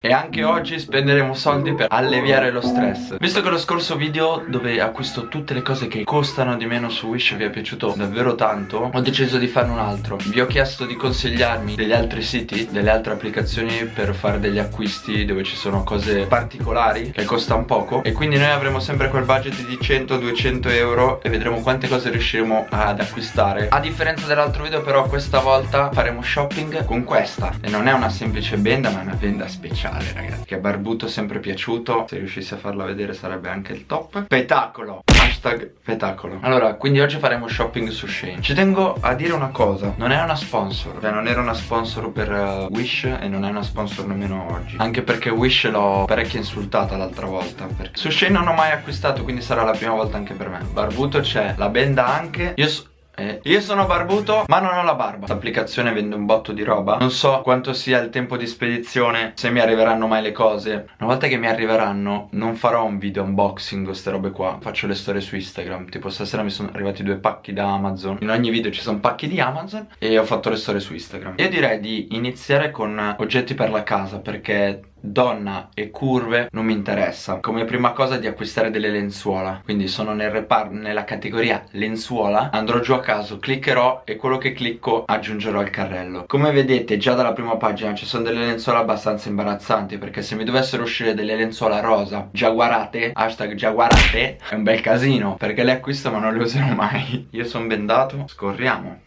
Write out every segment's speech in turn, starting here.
E anche oggi spenderemo soldi per alleviare lo stress. Visto che lo scorso video dove acquisto tutte le cose che costano di meno su Wish vi è piaciuto davvero tanto Ho deciso di fare un altro. Vi ho chiesto di consigliarmi degli altri siti, delle altre applicazioni per fare degli acquisti dove ci sono cose particolari che costano poco. E quindi noi avremo sempre quel budget di 100-200 euro e vedremo quante cose riusciremo ad acquistare. A differenza dell'altro video però questa volta faremo shopping con questa. E non è una semplice benda ma è una benda speciale speciale ragazzi. Che a Barbuto è sempre piaciuto. Se riuscissi a farla vedere sarebbe anche il top. Petacolo. Hashtag petacolo. Allora quindi oggi faremo shopping su Shane Ci tengo a dire una cosa. Non è una sponsor. Cioè non era una sponsor per uh, Wish E non è una sponsor nemmeno oggi. Anche perché Wish l'ho parecchio insultata l'altra volta perché Su Shane non ho mai acquistato Quindi sarà la prima volta anche per me. Barbuto c'è La benda anche. Io so eh, io sono barbuto ma non ho la barba. L'applicazione vende un botto di roba. Non so quanto sia il tempo di spedizione Se mi arriveranno mai le cose. Una volta che mi arriveranno Non farò un video unboxing queste robe qua. Faccio le storie su Instagram. Tipo stasera mi sono arrivati due pacchi da Amazon. In ogni video ci sono pacchi di Amazon E ho fatto le storie su Instagram. Io direi di iniziare con oggetti per la casa Perché donna e curve non mi interessa. Come prima cosa di acquistare delle lenzuola. Quindi sono nel reparto nella categoria lenzuola andrò giù a caso cliccherò e quello che clicco aggiungerò al carrello. Come vedete già dalla prima pagina ci sono delle lenzuola abbastanza imbarazzanti perché se mi dovessero uscire delle lenzuola rosa giaguarate hashtag giaguarate è un bel casino perché le acquisto ma non le userò mai. Io sono bendato scorriamo.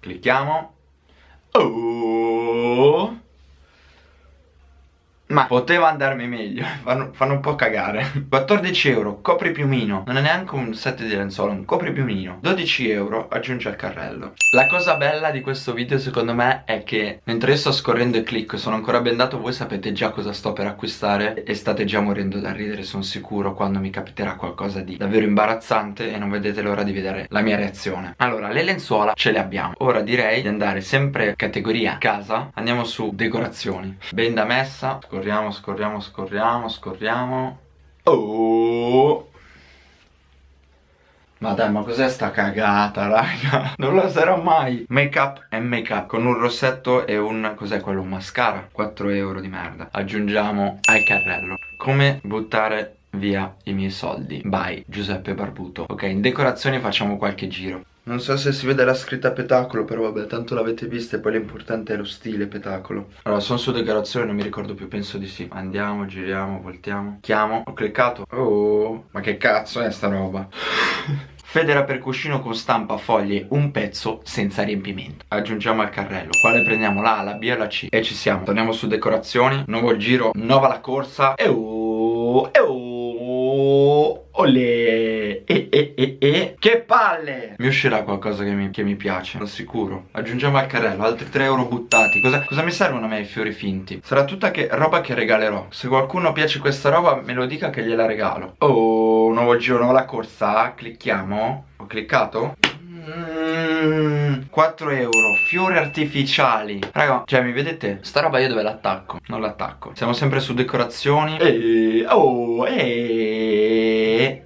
Clicchiamo. Oh ma poteva andarmi meglio fanno, fanno, un po' cagare. 14 euro, copri piumino. Non è neanche un set di lenzuola, un copri piumino. 12 euro, aggiunge al carrello. La cosa bella di questo video secondo me È che mentre io sto scorrendo e clicco sono ancora bendato Voi sapete già cosa sto per acquistare E state già morendo da ridere sono sicuro Quando mi capiterà qualcosa di davvero imbarazzante E non vedete l'ora di vedere la mia reazione. Allora, le lenzuola ce le abbiamo. Ora direi di andare sempre categoria casa. Andiamo su decorazioni. Benda messa Scorriamo, scorriamo, scorriamo, scorriamo. Oh. Ma dai, ma cos'è sta cagata, raga? Non la sarò mai. Make up e make up Con un rossetto e un... cos'è quello? Un mascara? 4 euro di merda. Aggiungiamo al carrello. Come buttare via i miei soldi? By Giuseppe Barbuto. Ok, in decorazioni facciamo qualche giro non so se si vede la scritta petacolo Però vabbè tanto l'avete vista e poi l'importante è lo stile petacolo. Allora sono su decorazione non mi ricordo più penso di sì. Andiamo, giriamo, voltiamo. Chiamo, ho cliccato. Oh, ma che cazzo è sta roba? Federa per cuscino con stampa foglie un pezzo senza riempimento. Aggiungiamo al carrello Quale prendiamo la A, la B e la C. E ci siamo. Torniamo su decorazioni Nuovo giro, nuova la corsa. E oh, e oh Olè e, e, e, e Che palle! Mi uscirà qualcosa che mi, che mi piace Sono sicuro. Aggiungiamo al carrello Altri 3 euro buttati. Cosa, cosa mi servono a me i fiori finti? Sarà tutta che, roba che regalerò. Se qualcuno piace questa roba me lo dica che gliela regalo. Oh nuovo giro nuova corsa. Clicchiamo. Ho cliccato? 4 euro. Fiori artificiali. Raga Cioè mi vedete? Sta roba io dove l'attacco? Non l'attacco. Siamo sempre su decorazioni. Eeeh Oh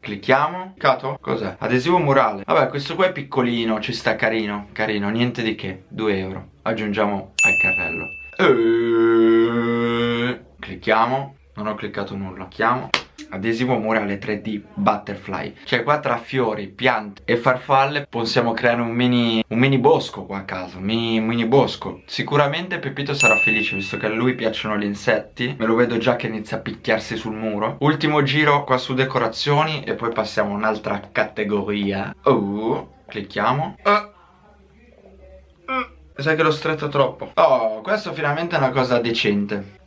Clicchiamo. Cato? Cos'è? Adesivo murale. Vabbè questo qua è piccolino Ci sta carino. Carino Niente di che. 2 euro. Aggiungiamo al carrello. Eeeh Clicchiamo. Non ho cliccato nulla. Clicchiamo adesivo murale 3D butterfly. Cioè qua tra fiori, piante e farfalle possiamo creare un mini, un mini bosco qua a casa un mini, mini bosco. Sicuramente Pepito sarà felice visto che a lui piacciono gli insetti. Me lo vedo già che inizia a picchiarsi sul muro. Ultimo giro qua su decorazioni e poi passiamo a un'altra categoria. Oh, clicchiamo. Uh. Mi sa che l'ho stretto troppo. Oh, questo finalmente è una cosa decente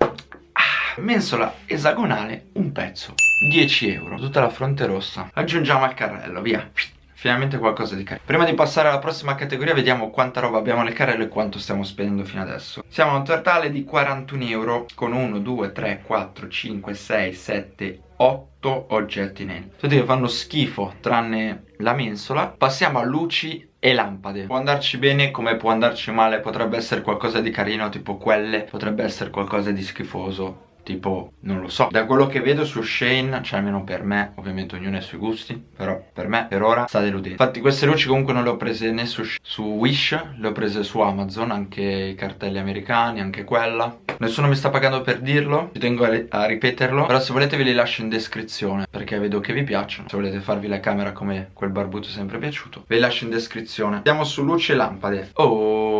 mensola esagonale un pezzo 10 euro tutta la fronte rossa. Aggiungiamo al carrello via. Finalmente qualcosa di carino. Prima di passare alla prossima categoria vediamo quanta roba abbiamo nel carrello e quanto stiamo spendendo fino adesso. Siamo a un totale di 41 euro con 1, 2, 3, 4, 5, 6, 7, 8 oggetti neri Tutti che fanno schifo tranne la mensola. Passiamo a luci e lampade. Può andarci bene come può andarci male Potrebbe essere qualcosa di carino tipo quelle Potrebbe essere qualcosa di schifoso tipo, non lo so. Da quello che vedo su Shane, cioè almeno per me Ovviamente ognuno ha i suoi gusti Però per me, per ora, sta deludendo. Infatti queste luci comunque non le ho prese né su, su Wish Le ho prese su Amazon, anche i cartelli americani, anche quella. Nessuno mi sta pagando per dirlo Ci tengo a, a ripeterlo Però se volete ve li lascio in descrizione Perché vedo che vi piacciono. Se volete farvi la camera come quel barbuto sempre piaciuto Ve li lascio in descrizione. Andiamo su luci e lampade. Oh,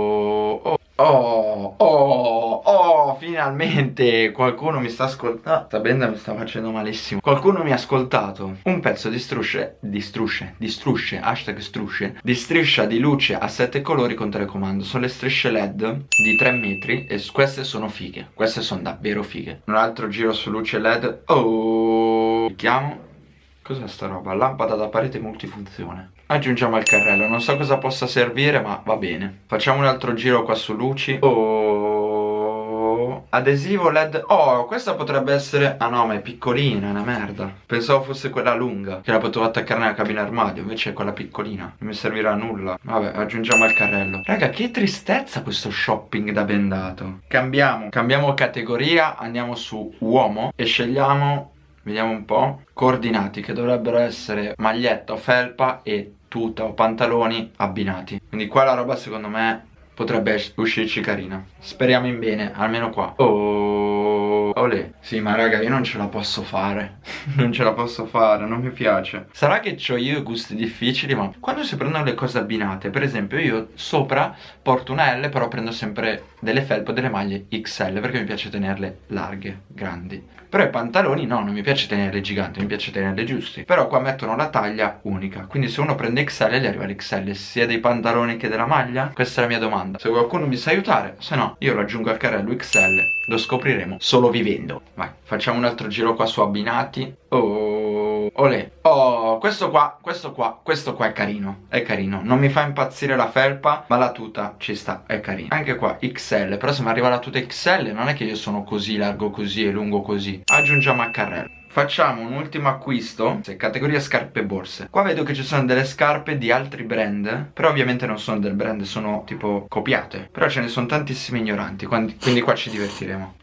oh Oh, oh, finalmente qualcuno mi sta ascoltando. Sta benda mi sta facendo malissimo. Qualcuno mi ha ascoltato. Un pezzo di strusce, distrusce, distrusce, hashtag strusce, di striscia di luce a sette colori con telecomando. Sono le strisce LED di 3 metri e queste sono fighe. Queste sono davvero fighe. Un altro giro su luce LED. Oh, chiamo. Cos'è sta roba? Lampada da parete multifunzione Aggiungiamo il carrello. Non so cosa possa servire ma va bene. Facciamo un altro giro qua su luci. Oh Adesivo led. Oh questa potrebbe essere Ah no ma è piccolina è una merda. Pensavo fosse quella lunga Che la potevo attaccare nella cabina armadio Invece è quella piccolina. Non mi servirà a nulla. Vabbè aggiungiamo il carrello. Raga che tristezza questo shopping da bendato. Cambiamo. Cambiamo categoria Andiamo su uomo E scegliamo Vediamo un po' Coordinati che dovrebbero essere maglietta o felpa e tuta o pantaloni abbinati. Quindi qua la roba secondo me potrebbe uscirci carina. Speriamo in bene, almeno qua. Oh, olè Sì ma raga io non ce la posso fare. Non ce la posso fare, non mi piace. Sarà che ho io gusti difficili ma quando si prendono le cose abbinate Per esempio io sopra porto una L però prendo sempre delle felpe delle maglie XL Perché mi piace tenerle larghe, grandi. Però i pantaloni no, non mi piace tenerli giganti, mi piace tenerli giusti. Però qua mettono la taglia unica. Quindi se uno prende XL gli arriva l'XL sia dei pantaloni che della maglia? Questa è la mia domanda. Se qualcuno mi sa aiutare, se no io lo aggiungo al carrello XL Lo scopriremo solo vivendo Vai, facciamo un altro giro qua su abbinati. Oh Olè Oh, questo qua, questo qua, questo qua è carino È carino. Non mi fa impazzire la felpa Ma la tuta ci sta, è carino. Anche qua XL Però se mi arriva la tuta XL Non è che io sono così largo così e lungo così. Aggiungiamo a carrello. Facciamo un ultimo acquisto Categoria scarpe e borse. Qua vedo che ci sono delle scarpe di altri brand Però ovviamente non sono del brand Sono tipo copiate. Però ce ne sono tantissime ignoranti Quindi qua ci divertiremo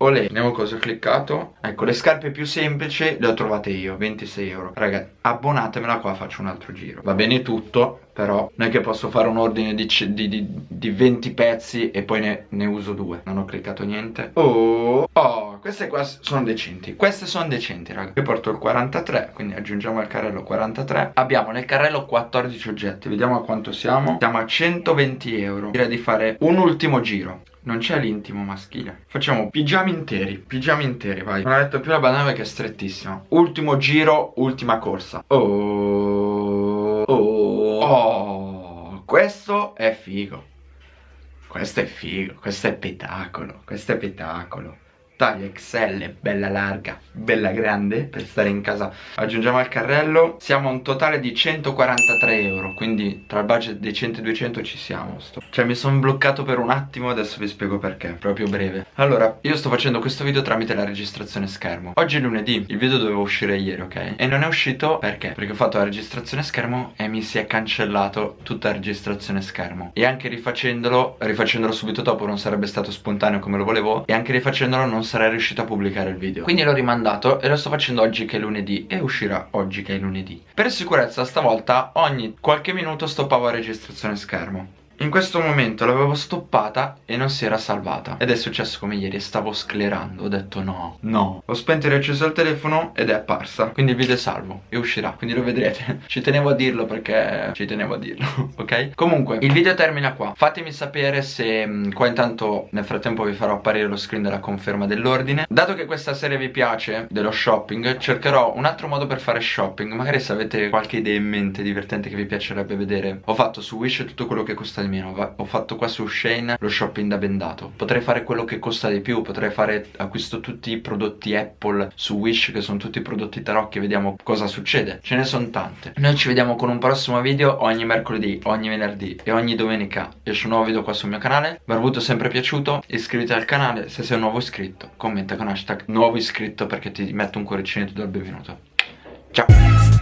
Olè, vediamo cosa ho cliccato? Ecco, le scarpe più semplici le ho trovate io 26 euro. Raga, abbonatemela qua faccio un altro giro. Va bene tutto però non è che posso fare un ordine di, di, di, di 20 pezzi e poi ne, ne, uso due. Non ho cliccato niente. Oh, oh, queste qua sono decenti. Queste sono decenti raga. Io porto il 43, quindi aggiungiamo al carrello 43 Abbiamo nel carrello 14 oggetti. Vediamo a quanto siamo. Siamo a 120 euro. Direi di fare un ultimo giro non c'è l'intimo maschile. Facciamo pigiami interi Pigiami interi, vai. Non ho detto più la banana che è strettissima. Ultimo giro, ultima corsa. Oh Oh. Oh Questo è figo. Questo è figo Questo è spettacolo Questo è spettacolo taglia XL, bella larga, bella grande per stare in casa. Aggiungiamo al carrello siamo a un totale di 143 euro quindi tra il budget dei 100 e 200 ci siamo. Sto. cioè mi sono bloccato per un attimo adesso vi spiego perché proprio breve. Allora io sto facendo questo video tramite la registrazione schermo. Oggi è lunedì il video doveva uscire ieri ok? E non è uscito perché? Perché ho fatto la registrazione schermo e mi si è cancellato tutta la registrazione schermo. E anche rifacendolo rifacendolo subito dopo non sarebbe stato spontaneo come lo volevo e anche rifacendolo non sarei riuscito a pubblicare il video. Quindi l'ho rimandato e lo sto facendo oggi che è lunedì E uscirà oggi che è lunedì. Per sicurezza stavolta ogni qualche minuto stoppavo la registrazione schermo in questo momento l'avevo stoppata e non si era salvata. Ed è successo come ieri, stavo sclerando Ho detto no, no. Ho spento e riacceso il telefono ed è apparsa. Quindi il video è salvo e uscirà Quindi lo vedrete. Ci tenevo a dirlo perché ci tenevo a dirlo Ok? Comunque il video termina qua. Fatemi sapere se mh, qua intanto nel frattempo vi farò apparire lo screen della conferma dell'ordine. Dato che questa serie vi piace dello shopping Cercherò un altro modo per fare shopping. Magari se avete qualche idea in mente divertente che vi piacerebbe vedere. Ho fatto su Wish tutto quello che costa di meno Ho fatto qua su Shane lo shopping da bendato. Potrei fare quello che costa di più Potrei fare acquisto tutti i prodotti Apple su Wish Che sono tutti prodotti tarocchi Vediamo cosa succede. Ce ne sono tante. Noi ci vediamo con un prossimo video Ogni mercoledì, ogni venerdì e ogni domenica. Esce un nuovo video qua sul mio canale. Barbuto sempre piaciuto. Iscriviti al canale se sei un nuovo iscritto Commenta con hashtag nuovo iscritto Perché ti metto un cuoricino e ti do il benvenuto. Ciao